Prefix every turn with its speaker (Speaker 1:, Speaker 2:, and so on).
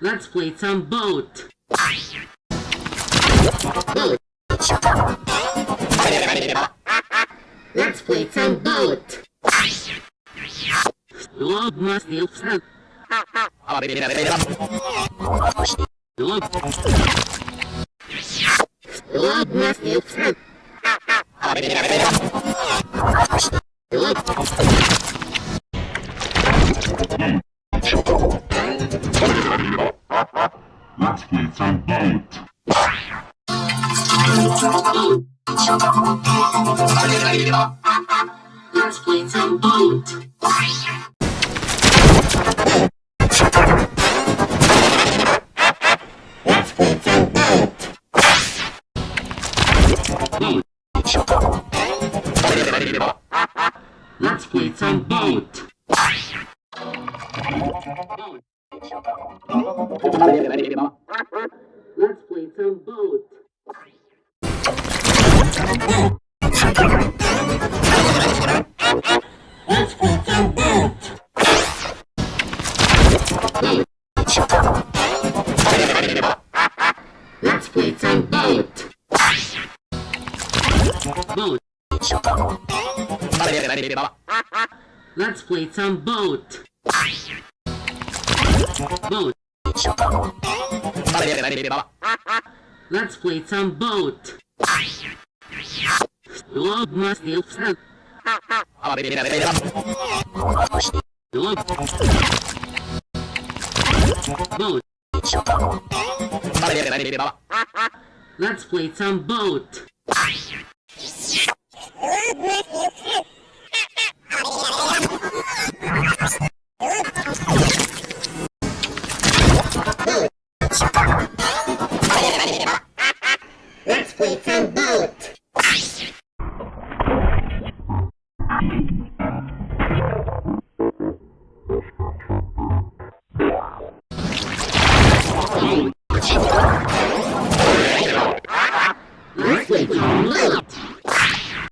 Speaker 1: Let's play some boat. Let's play some boat. Log must be upset. Log must be upset. Log.
Speaker 2: Let's play some boat.
Speaker 1: Let's play some boat.
Speaker 2: Let's play some boat.
Speaker 1: Let's play some boat. Let's play some. Boat.
Speaker 2: Let's play some boat.
Speaker 1: Let's play some boat. Must be upset. Boat. Let's play some boat.
Speaker 2: Let's play some